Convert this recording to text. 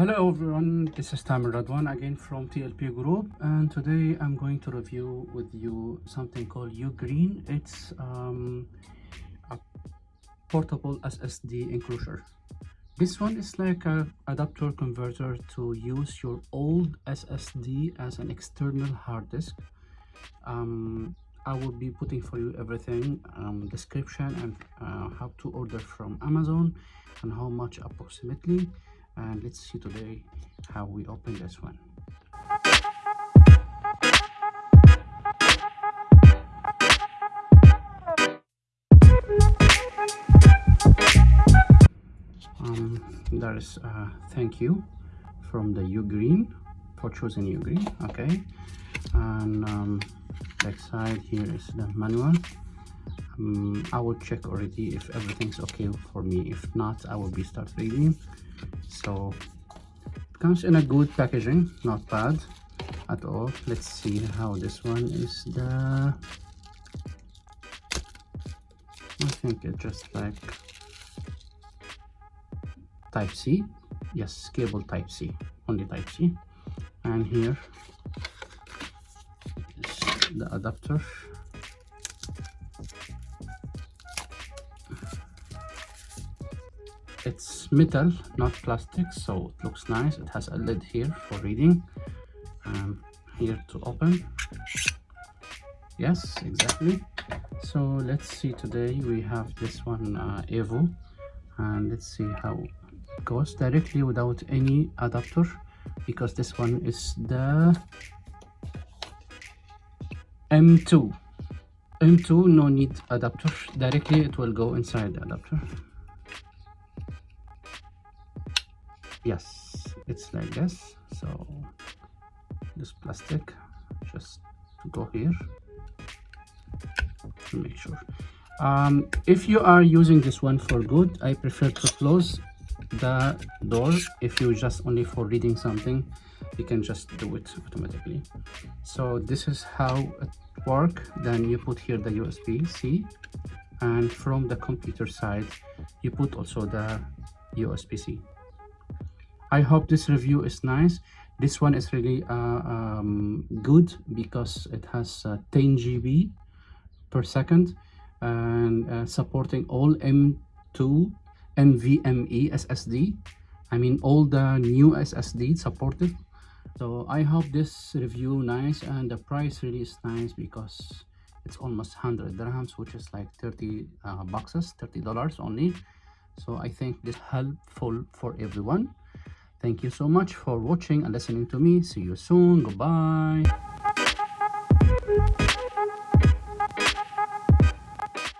Hello everyone, this is Tamir Radwan again from TLP Group and today I'm going to review with you something called Ugreen. It's um, a portable SSD enclosure. This one is like a adapter converter to use your old SSD as an external hard disk. Um, I will be putting for you everything, um, description and uh, how to order from Amazon and how much approximately and let's see today how we open this one. Um there is a thank you from the Ugreen for choosing Ugreen okay? And um back side here is the manual um, I will check already if everything's okay for me. If not I will be start reading. So it comes in a good packaging not bad at all. Let's see how this one is the I think it's just like type C. Yes cable type C only type C. And here is the adapter it's metal not plastic so it looks nice. It has a lid here for reading um, here to open. Yes exactly. So let's see today we have this one uh, evo and let's see how it goes directly without any adapter because this one is the m2 m2 no need adapter. Directly it will go inside the adapter yes it's like this. So this plastic just to go here. To make sure. Um, if you are using this one for good i prefer to close the door. If you just only for reading something you can just do it automatically. So this is how it work. Then you put here the usb-c and from the computer side you put also the usb-c i hope this review is nice. This one is really uh, um, good because it has uh, 10 gb per second and uh, supporting all m2 nvme ssd i mean all the new ssd supported. So i hope this review nice and the price really is nice because it's almost 100 dirhams which is like 30 uh, boxes 30 dollars only. So i think this helpful for everyone Thank you so much for watching and listening to me. See you soon. Goodbye.